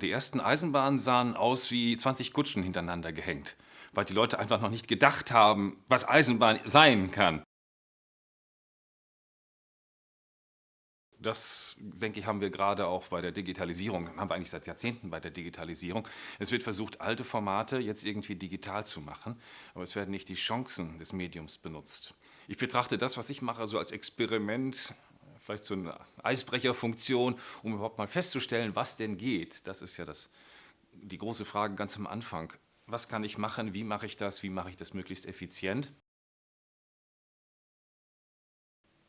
Die ersten Eisenbahnen sahen aus wie 20 Kutschen hintereinander gehängt, weil die Leute einfach noch nicht gedacht haben, was Eisenbahn sein kann. Das, denke ich, haben wir gerade auch bei der Digitalisierung, haben wir eigentlich seit Jahrzehnten bei der Digitalisierung. Es wird versucht, alte Formate jetzt irgendwie digital zu machen, aber es werden nicht die Chancen des Mediums benutzt. Ich betrachte das, was ich mache, so als Experiment, vielleicht so eine Eisbrecherfunktion, um überhaupt mal festzustellen, was denn geht. Das ist ja das, die große Frage ganz am Anfang. Was kann ich machen, wie mache ich das, wie mache ich das möglichst effizient?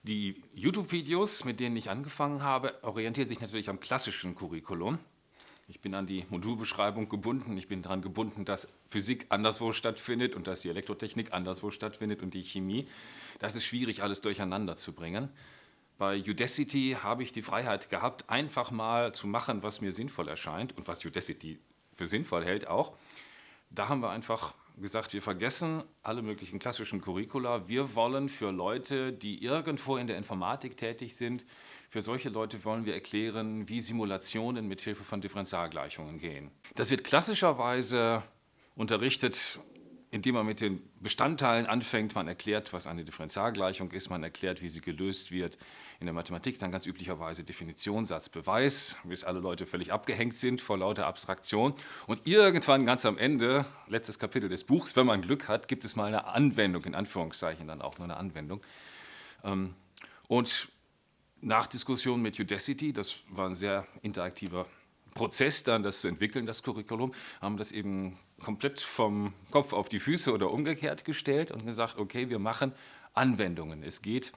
Die YouTube-Videos, mit denen ich angefangen habe, orientieren sich natürlich am klassischen Curriculum. Ich bin an die Modulbeschreibung gebunden. Ich bin daran gebunden, dass Physik anderswo stattfindet und dass die Elektrotechnik anderswo stattfindet und die Chemie. Das ist schwierig, alles durcheinander zu bringen. Bei Udacity habe ich die Freiheit gehabt, einfach mal zu machen, was mir sinnvoll erscheint und was Udacity für sinnvoll hält auch. Da haben wir einfach gesagt, wir vergessen alle möglichen klassischen Curricula. Wir wollen für Leute, die irgendwo in der Informatik tätig sind, für solche Leute wollen wir erklären, wie Simulationen mit Hilfe von Differentialgleichungen gehen. Das wird klassischerweise unterrichtet indem man mit den Bestandteilen anfängt, man erklärt, was eine Differentialgleichung ist, man erklärt, wie sie gelöst wird. In der Mathematik dann ganz üblicherweise Definition, Satz, Beweis, bis alle Leute völlig abgehängt sind vor lauter Abstraktion. Und irgendwann ganz am Ende, letztes Kapitel des Buchs, wenn man Glück hat, gibt es mal eine Anwendung, in Anführungszeichen dann auch nur eine Anwendung. Ähm, und nach Diskussion mit Udacity, das war ein sehr interaktiver Prozess dann, das zu entwickeln, das Curriculum, haben das eben komplett vom Kopf auf die Füße oder umgekehrt gestellt und gesagt, okay, wir machen Anwendungen. Es geht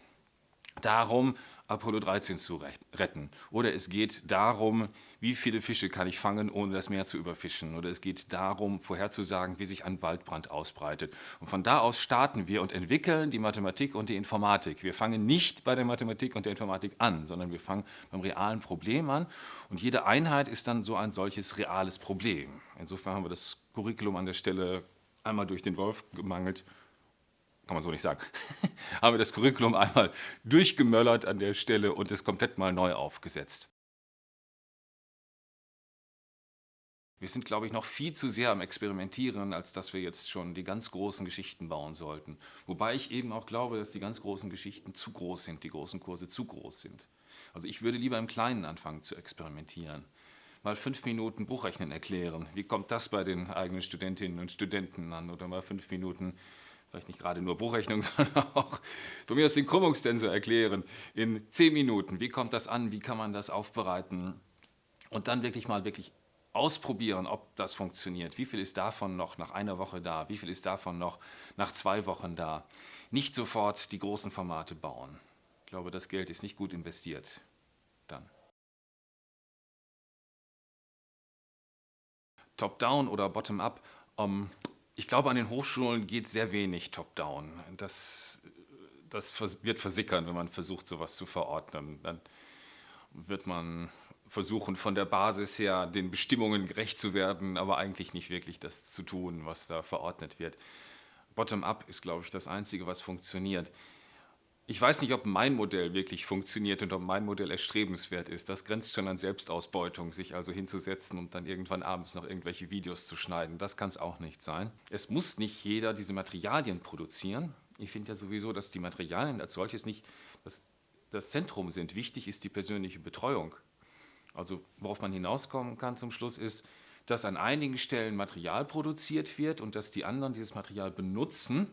darum, Apollo 13 zu retten. Oder es geht darum, wie viele Fische kann ich fangen, ohne das Meer zu überfischen. Oder es geht darum, vorherzusagen, wie sich ein Waldbrand ausbreitet. Und von da aus starten wir und entwickeln die Mathematik und die Informatik. Wir fangen nicht bei der Mathematik und der Informatik an, sondern wir fangen beim realen Problem an. Und jede Einheit ist dann so ein solches reales Problem. Insofern haben wir das Curriculum an der Stelle einmal durch den Wolf gemangelt kann man so nicht sagen, haben wir das Curriculum einmal durchgemöllert an der Stelle und es komplett mal neu aufgesetzt. Wir sind, glaube ich, noch viel zu sehr am Experimentieren, als dass wir jetzt schon die ganz großen Geschichten bauen sollten. Wobei ich eben auch glaube, dass die ganz großen Geschichten zu groß sind, die großen Kurse zu groß sind. Also ich würde lieber im Kleinen anfangen zu experimentieren. Mal fünf Minuten Buchrechnen erklären. Wie kommt das bei den eigenen Studentinnen und Studenten an? Oder mal fünf Minuten vielleicht nicht gerade nur Buchrechnung, sondern auch von mir aus den Krümmungstensor erklären in zehn Minuten. Wie kommt das an? Wie kann man das aufbereiten? Und dann wirklich mal wirklich ausprobieren, ob das funktioniert. Wie viel ist davon noch nach einer Woche da? Wie viel ist davon noch nach zwei Wochen da? Nicht sofort die großen Formate bauen. Ich glaube, das Geld ist nicht gut investiert. Dann. Top-down oder bottom-up. Um, ich glaube, an den Hochschulen geht sehr wenig top-down. Das, das wird versickern, wenn man versucht, sowas zu verordnen. Dann wird man versuchen, von der Basis her den Bestimmungen gerecht zu werden, aber eigentlich nicht wirklich das zu tun, was da verordnet wird. Bottom-up ist, glaube ich, das Einzige, was funktioniert. Ich weiß nicht, ob mein Modell wirklich funktioniert und ob mein Modell erstrebenswert ist. Das grenzt schon an Selbstausbeutung, sich also hinzusetzen und dann irgendwann abends noch irgendwelche Videos zu schneiden. Das kann es auch nicht sein. Es muss nicht jeder diese Materialien produzieren. Ich finde ja sowieso, dass die Materialien als solches nicht das, das Zentrum sind. Wichtig ist die persönliche Betreuung. Also worauf man hinauskommen kann zum Schluss ist, dass an einigen Stellen Material produziert wird und dass die anderen dieses Material benutzen,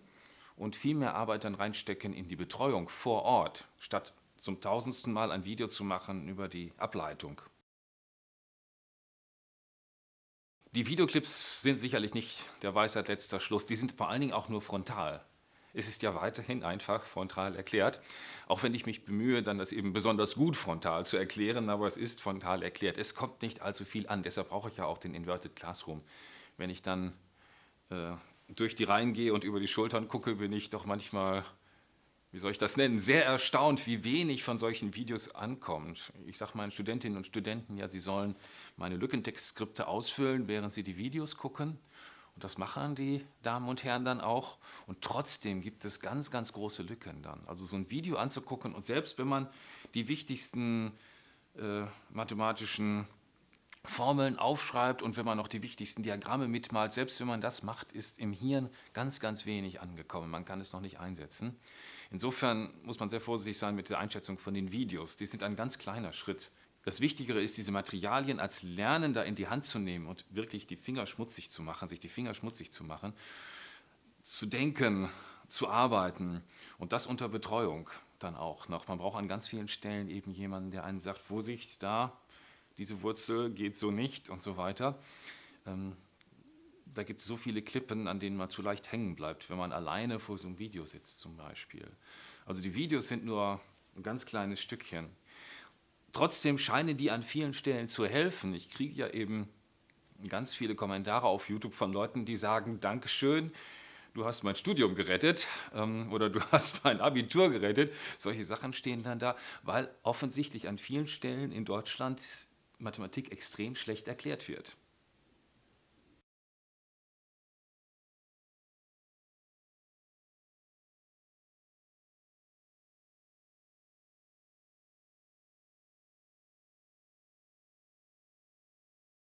und viel mehr Arbeit dann reinstecken in die Betreuung vor Ort, statt zum tausendsten Mal ein Video zu machen über die Ableitung. Die Videoclips sind sicherlich nicht der Weisheit letzter Schluss, die sind vor allen Dingen auch nur frontal. Es ist ja weiterhin einfach frontal erklärt, auch wenn ich mich bemühe, dann das eben besonders gut frontal zu erklären, aber es ist frontal erklärt. Es kommt nicht allzu viel an, deshalb brauche ich ja auch den Inverted Classroom. Wenn ich dann äh, durch die Reihen gehe und über die Schultern gucke, bin ich doch manchmal, wie soll ich das nennen, sehr erstaunt, wie wenig von solchen Videos ankommt. Ich sage meinen Studentinnen und Studenten, ja, sie sollen meine Lückentextskripte ausfüllen, während sie die Videos gucken. Und das machen die Damen und Herren dann auch. Und trotzdem gibt es ganz, ganz große Lücken dann. Also so ein Video anzugucken und selbst wenn man die wichtigsten äh, mathematischen Formeln aufschreibt und wenn man noch die wichtigsten Diagramme mitmalt, selbst wenn man das macht, ist im Hirn ganz, ganz wenig angekommen. Man kann es noch nicht einsetzen. Insofern muss man sehr vorsichtig sein mit der Einschätzung von den Videos. Die sind ein ganz kleiner Schritt. Das Wichtigere ist, diese Materialien als Lernender in die Hand zu nehmen und wirklich die Finger schmutzig zu machen, sich die Finger schmutzig zu machen, zu denken, zu arbeiten und das unter Betreuung dann auch noch. Man braucht an ganz vielen Stellen eben jemanden, der einen sagt, Vorsicht, da, diese Wurzel geht so nicht und so weiter. Ähm, da gibt es so viele Klippen, an denen man zu leicht hängen bleibt, wenn man alleine vor so einem Video sitzt zum Beispiel. Also die Videos sind nur ein ganz kleines Stückchen. Trotzdem scheinen die an vielen Stellen zu helfen. Ich kriege ja eben ganz viele Kommentare auf YouTube von Leuten, die sagen, Dankeschön, du hast mein Studium gerettet ähm, oder du hast mein Abitur gerettet. Solche Sachen stehen dann da, weil offensichtlich an vielen Stellen in Deutschland Mathematik extrem schlecht erklärt wird.